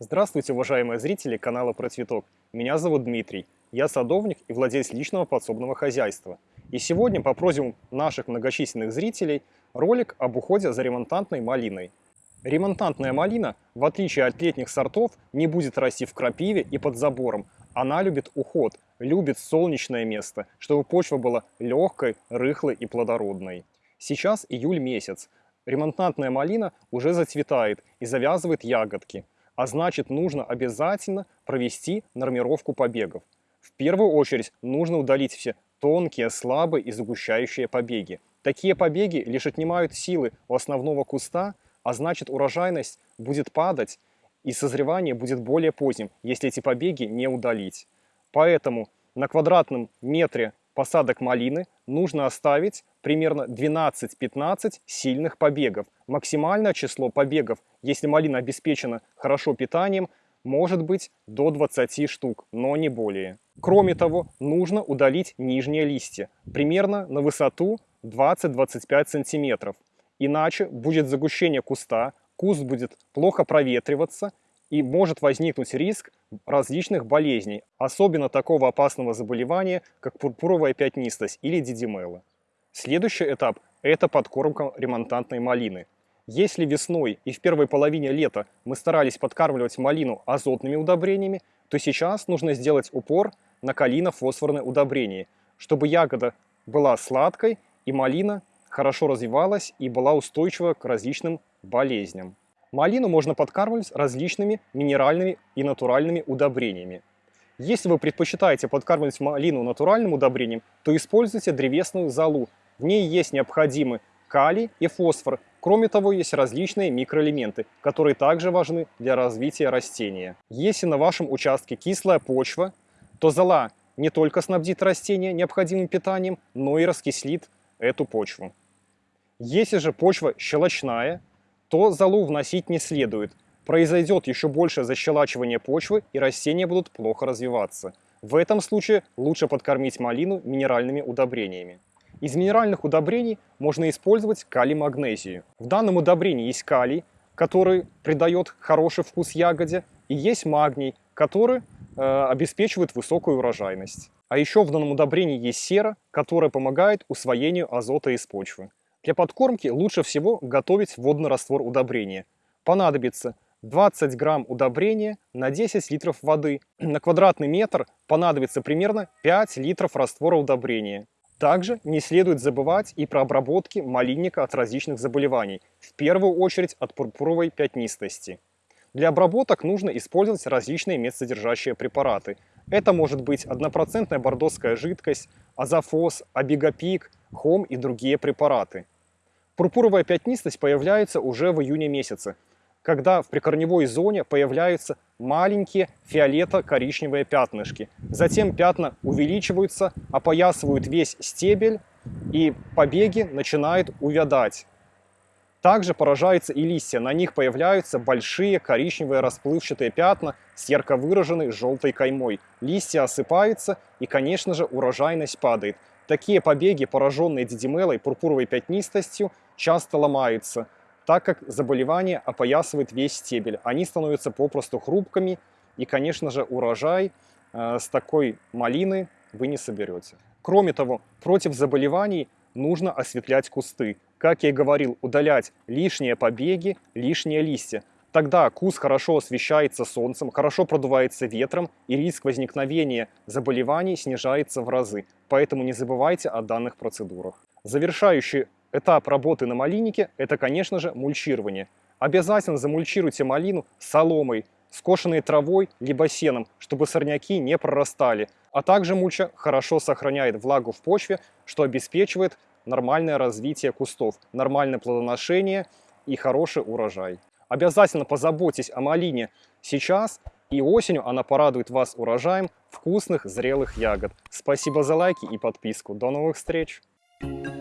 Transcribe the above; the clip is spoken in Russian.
Здравствуйте, уважаемые зрители канала Про Цветок. Меня зовут Дмитрий. Я садовник и владелец личного подсобного хозяйства. И сегодня по просьбам наших многочисленных зрителей ролик об уходе за ремонтантной малиной. Ремонтантная малина, в отличие от летних сортов, не будет расти в крапиве и под забором. Она любит уход, любит солнечное место, чтобы почва была легкой, рыхлой и плодородной. Сейчас июль месяц. Ремонтантная малина уже зацветает и завязывает ягодки а значит нужно обязательно провести нормировку побегов. В первую очередь нужно удалить все тонкие, слабые и загущающие побеги. Такие побеги лишь отнимают силы у основного куста, а значит урожайность будет падать и созревание будет более поздним, если эти побеги не удалить. Поэтому на квадратном метре посадок малины нужно оставить примерно 12-15 сильных побегов. Максимальное число побегов, если малина обеспечена хорошо питанием, может быть до 20 штук, но не более. Кроме того, нужно удалить нижние листья, примерно на высоту 20-25 сантиметров. Иначе будет загущение куста, куст будет плохо проветриваться и может возникнуть риск различных болезней, особенно такого опасного заболевания, как пурпуровая пятнистость или дидимелла. Следующий этап – это подкормка ремонтантной малины. Если весной и в первой половине лета мы старались подкармливать малину азотными удобрениями, то сейчас нужно сделать упор на калино-фосфорное удобрение, чтобы ягода была сладкой и малина хорошо развивалась и была устойчива к различным болезням. Малину можно подкармливать различными минеральными и натуральными удобрениями. Если вы предпочитаете подкармливать малину натуральным удобрением, то используйте древесную золу. В ней есть необходимы калий и фосфор. Кроме того, есть различные микроэлементы, которые также важны для развития растения. Если на вашем участке кислая почва, то зола не только снабдит растение необходимым питанием, но и раскислит эту почву. Если же почва щелочная, то золу вносить не следует. Произойдет еще большее защелачивание почвы и растения будут плохо развиваться. В этом случае лучше подкормить малину минеральными удобрениями. Из минеральных удобрений можно использовать калий-магнезию. В данном удобрении есть калий, который придает хороший вкус ягоде, и есть магний, который э, обеспечивает высокую урожайность. А еще в данном удобрении есть сера, которая помогает усвоению азота из почвы. Для подкормки лучше всего готовить водный раствор удобрения. Понадобится 20 грамм удобрения на 10 литров воды. На квадратный метр понадобится примерно 5 литров раствора удобрения. Также не следует забывать и про обработки малинника от различных заболеваний, в первую очередь от пурпуровой пятнистости. Для обработок нужно использовать различные медсодержащие препараты. Это может быть однопроцентная бордоская жидкость, азофос, абигопик, хом и другие препараты. Пурпуровая пятнистость появляется уже в июне месяце, когда в прикорневой зоне появляются маленькие фиолето-коричневые пятнышки. Затем пятна увеличиваются, опоясывают весь стебель, и побеги начинают увядать. Также поражаются и листья, на них появляются большие коричневые расплывчатые пятна с ярко выраженной желтой каймой. Листья осыпаются и, конечно же, урожайность падает. Такие побеги, пораженные дидимелой, пурпуровой пятнистостью, часто ломаются, так как заболевание опоясывает весь стебель. Они становятся попросту хрупкими, и, конечно же, урожай э, с такой малины вы не соберете. Кроме того, против заболеваний нужно осветлять кусты. Как я и говорил, удалять лишние побеги, лишние листья. Тогда куст хорошо освещается солнцем, хорошо продувается ветром, и риск возникновения заболеваний снижается в разы. Поэтому не забывайте о данных процедурах. Завершающий этап работы на малиннике – это, конечно же, мульчирование. Обязательно замульчируйте малину соломой, скошенной травой либо сеном, чтобы сорняки не прорастали. А также мульча хорошо сохраняет влагу в почве, что обеспечивает нормальное развитие кустов, нормальное плодоношение и хороший урожай. Обязательно позаботьтесь о малине сейчас, и осенью она порадует вас урожаем вкусных зрелых ягод. Спасибо за лайки и подписку. До новых встреч! Thank you.